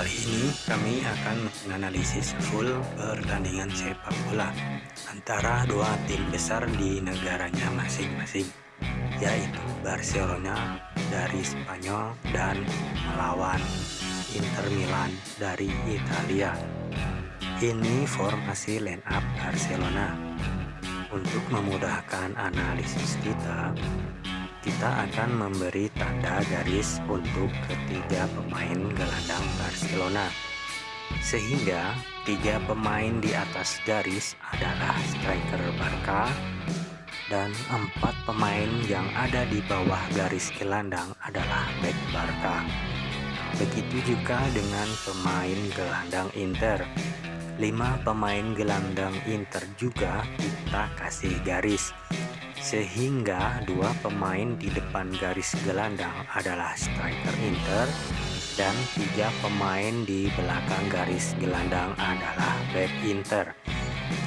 Kali ini kami akan menganalisis full pertandingan sepak bola antara dua tim besar di negaranya masing-masing yaitu Barcelona dari Spanyol dan melawan Inter Milan dari Italia. Ini formasi line up Barcelona. Untuk memudahkan analisis kita, kita akan memberi tanda garis untuk ketiga pemain gelandang Barcelona. Sehingga tiga pemain di atas garis adalah striker Barca dan empat pemain yang ada di bawah garis gelandang adalah back Barca. Begitu juga dengan pemain gelandang Inter. Lima pemain gelandang Inter juga kita kasih garis sehingga dua pemain di depan garis gelandang adalah striker Inter dan tiga pemain di belakang garis gelandang adalah back Inter.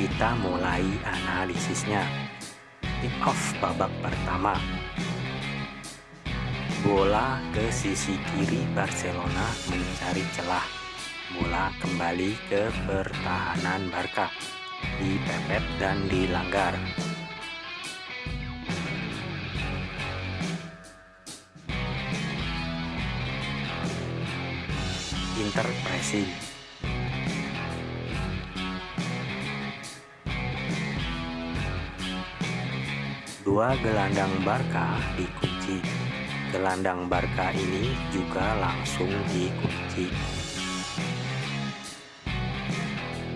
Kita mulai analisisnya. Tip off babak pertama. Bola ke sisi kiri Barcelona mencari celah. Bola kembali ke pertahanan Barca. Dipepet dan dilanggar. Inter pressing. Dua gelandang Barca dikunci. Gelandang Barca ini juga langsung dikunci.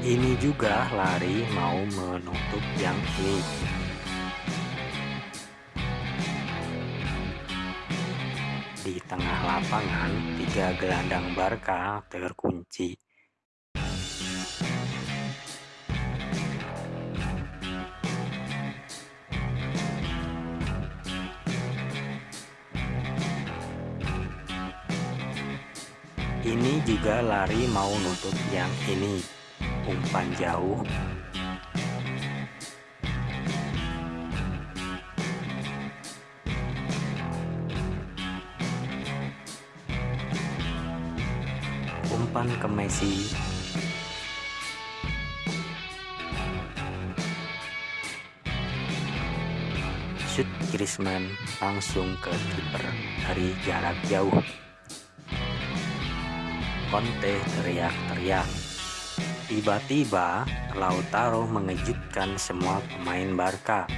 Ini juga lari mau menutup yang ini. Lapangan tiga gelandang Barca terkunci. Ini juga lari mau nutup yang ini, umpan jauh umpan ke Messi. Shoot Griezmann langsung ke kiper dari jarak jauh. Conte teriak-teriak. Tiba-tiba Lautaro mengejutkan semua pemain Barca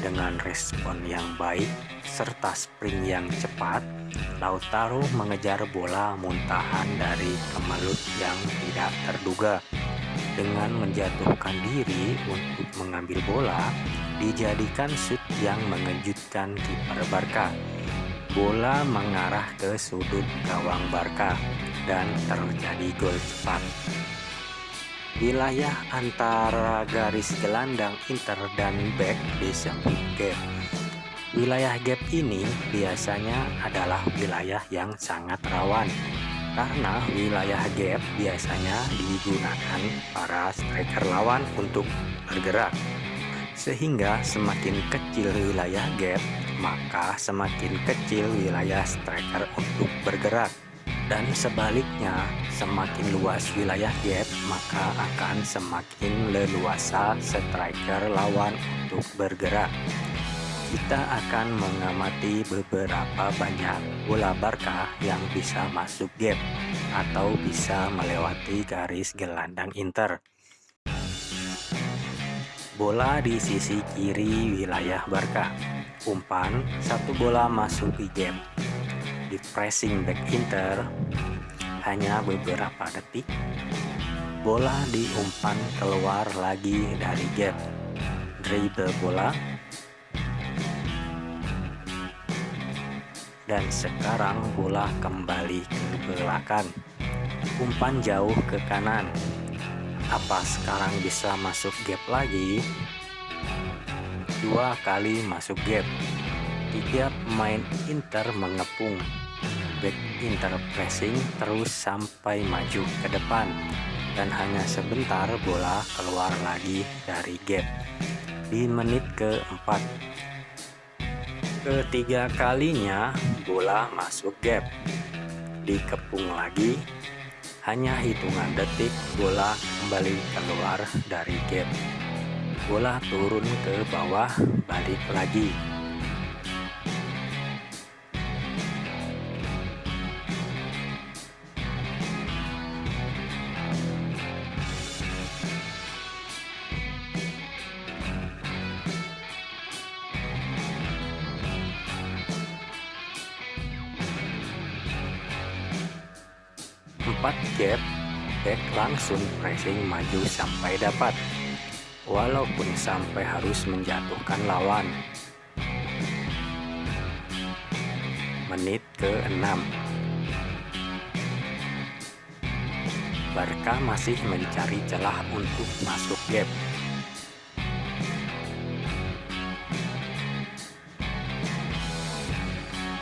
dengan respon yang baik serta sprint yang cepat, Lautaro mengejar bola muntahan dari kemelut yang tidak terduga. Dengan menjatuhkan diri untuk mengambil bola, dijadikan shoot yang mengejutkan kiper Barca. Bola mengarah ke sudut gawang Barca dan terjadi gol cepat. Wilayah antara garis gelandang Inter dan back disebut gap Wilayah gap ini biasanya adalah wilayah yang sangat rawan. Karena wilayah gap biasanya digunakan para striker lawan untuk bergerak. Sehingga semakin kecil wilayah gap maka semakin kecil wilayah striker untuk bergerak. Dan sebaliknya semakin luas wilayah gap maka akan semakin leluasa striker lawan untuk bergerak kita akan mengamati beberapa banyak bola Barca yang bisa masuk gap atau bisa melewati garis gelandang Inter. Bola di sisi kiri wilayah Barca. Umpan, satu bola masuk di gap. Di pressing back Inter, hanya beberapa detik, bola diumpan keluar lagi dari gap. Dribble bola, dan sekarang bola kembali ke belakang. Umpan jauh ke kanan. Apa sekarang bisa masuk gap lagi? Dua kali masuk gap. Tiga pemain Inter mengepung. Back Inter pressing terus sampai maju ke depan. Dan hanya sebentar bola keluar lagi dari gap. Di menit keempat Ketiga kalinya bola masuk gap. Dikepung lagi. Hanya hitungan detik bola kembali keluar dari gap. Bola turun ke bawah, balik lagi. Empat gap, back langsung pressing maju sampai dapat. Walaupun sampai harus menjatuhkan lawan. Menit ke-6. Barca masih mencari celah untuk masuk gap.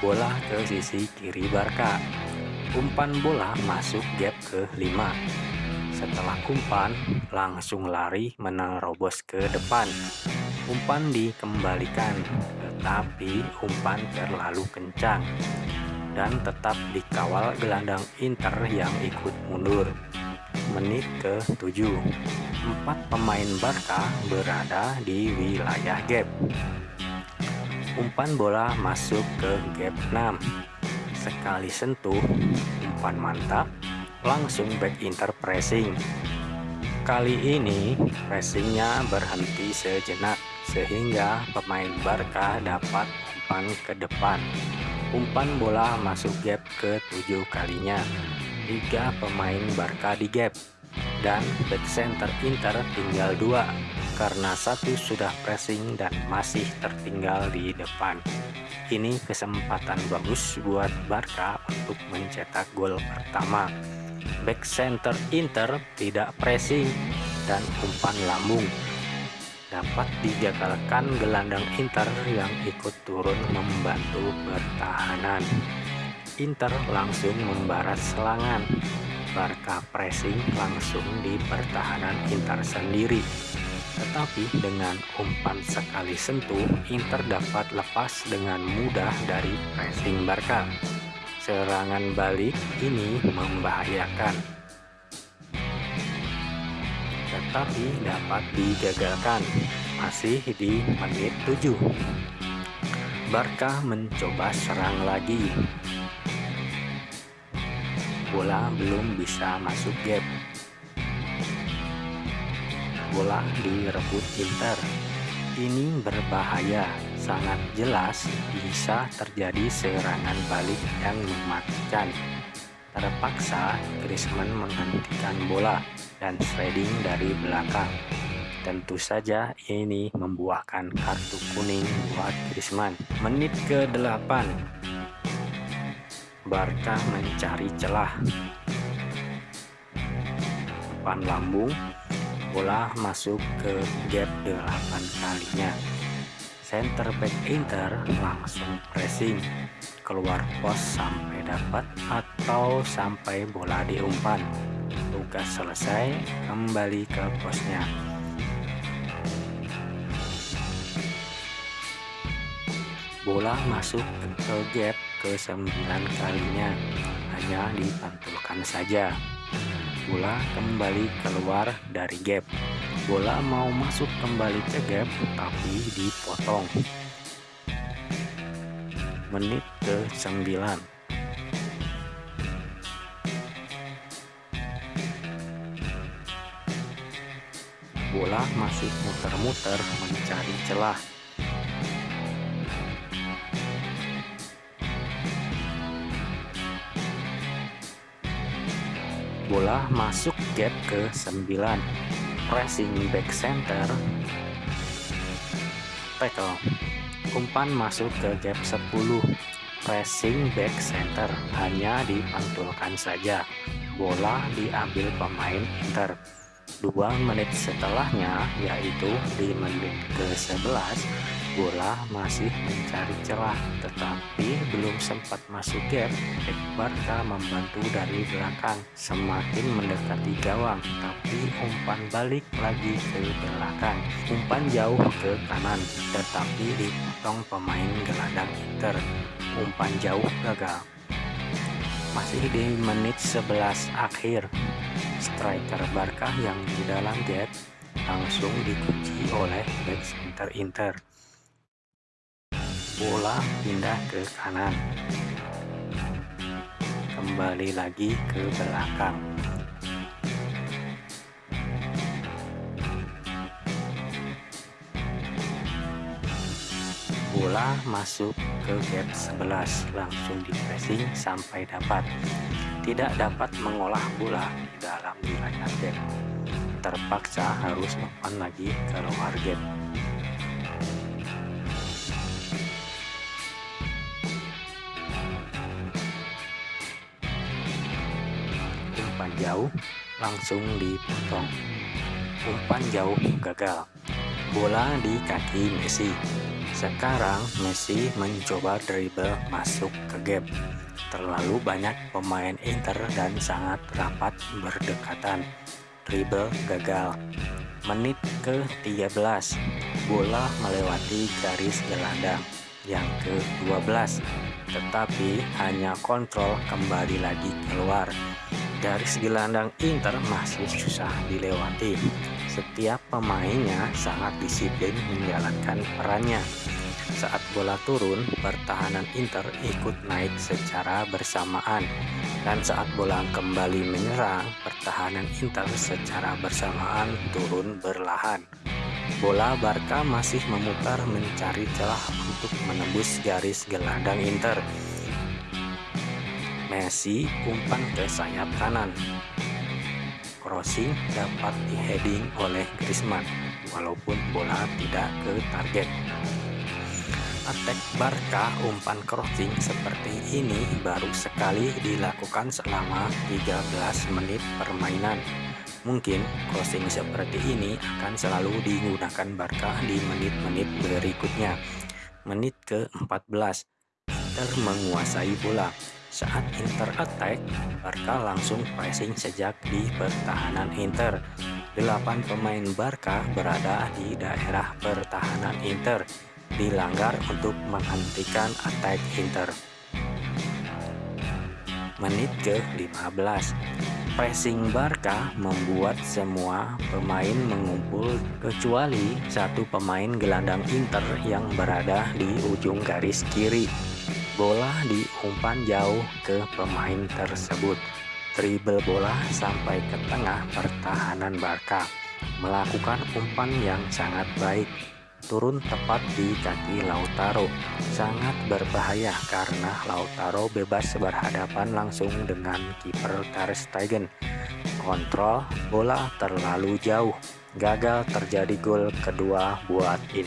Bola ke sisi kiri Barca umpan bola masuk gap ke 5. Setelah umpan, langsung lari menerobos ke depan. Umpan dikembalikan, tetapi umpan terlalu kencang dan tetap dikawal gelandang Inter yang ikut mundur. Menit ke-7, empat pemain Barca berada di wilayah gap. Umpan bola masuk ke gap 6 Sekali sentuh, umpan mantap, langsung back inter pressing. Kali ini pressingnya berhenti sejenak sehingga pemain Barca dapat umpan ke depan. Umpan bola masuk gap ke tujuh kalinya. Tiga pemain Barca di gap dan back center Inter tinggal dua karena satu sudah pressing dan masih tertinggal di depan. Ini kesempatan bagus buat Barca untuk mencetak gol pertama. Back center Inter tidak pressing dan umpan lambung. Dapat digagalkan gelandang Inter yang ikut turun membantu pertahanan. Inter langsung membarat selangan. Barca pressing langsung di pertahanan Inter sendiri tetapi dengan umpan sekali sentuh, Inter dapat lepas dengan mudah dari pressing Barca. Serangan balik ini membahayakan. Tetapi dapat digagalkan, masih di menit 7. Barca mencoba serang lagi. Bola belum bisa masuk gap bola direbut Inter. Ini berbahaya, sangat jelas bisa terjadi serangan balik yang mematikan. Terpaksa Griezmann menghentikan bola dan sliding dari belakang. Tentu saja ini membuahkan kartu kuning buat Griezmann. Menit ke-8 Barca mencari celah. Depan lambung bola masuk ke gap 8 kalinya. Center back Inter langsung pressing keluar pos sampai dapat atau sampai bola diumpan. Tugas selesai, kembali ke posnya. Bola masuk ke gap ke 9 kalinya, hanya dipantulkan saja bola kembali keluar dari gap. Bola mau masuk kembali ke gap tapi dipotong. Menit ke-9. Bola masih muter-muter mencari celah bola masuk gap ke 9 pressing back center. Tackle. Umpan masuk ke gap 10 pressing back center. Hanya dipantulkan saja. Bola diambil pemain Inter. Dua menit setelahnya yaitu di menit ke 11 bola masih mencari celah tetapi belum sempat masuk gap. Barca membantu dari belakang. Semakin mendekati gawang tapi umpan balik lagi ke belakang. Umpan jauh ke kanan tetapi dipotong pemain gelandang Inter. Umpan jauh gagal. Masih di menit 11 akhir, striker Barca yang di dalam gap langsung dikunci oleh back center Inter. Bola pindah ke kanan. Kembali lagi ke belakang. bola masuk ke gap 11 langsung di pressing sampai dapat tidak dapat mengolah bola dalam wilayah gap terpaksa harus umpan lagi keluar gap umpan jauh langsung dipotong umpan jauh gagal bola di kaki Messi sekarang Messi mencoba dribble masuk ke gap. Terlalu banyak pemain Inter dan sangat rapat berdekatan. Dribble gagal. Menit ke-13, bola melewati garis gelandang yang ke-12, tetapi hanya kontrol kembali lagi keluar. Garis gelandang Inter masih susah dilewati. Setiap pemainnya sangat disiplin menjalankan perannya. Saat bola turun, pertahanan Inter ikut naik secara bersamaan. Dan saat bola kembali menyerang, pertahanan Inter secara bersamaan turun berlahan. Bola Barca masih memutar mencari celah untuk menembus garis gelandang Inter. Messi umpan ke sayap kanan. Crossing dapat diheading oleh Griezmann, walaupun bola tidak ke target attack Barca umpan crossing seperti ini baru sekali dilakukan selama 13 menit permainan. Mungkin crossing seperti ini akan selalu digunakan Barca di menit-menit berikutnya. Menit ke-14, Inter menguasai bola. Saat Inter attack, Barca langsung pressing sejak di pertahanan Inter. Delapan pemain Barca berada di daerah pertahanan Inter dilanggar untuk menghentikan attack Inter. Menit ke-15 Pressing Barca membuat semua pemain mengumpul kecuali satu pemain gelandang Inter yang berada di ujung garis kiri. Bola diumpan jauh ke pemain tersebut. Dribble bola sampai ke tengah pertahanan Barca. Melakukan umpan yang sangat baik turun tepat di kaki Lautaro. Sangat berbahaya karena Lautaro bebas berhadapan langsung dengan kiper Ter Stegen. Kontrol bola terlalu jauh. Gagal terjadi gol kedua buat Inter.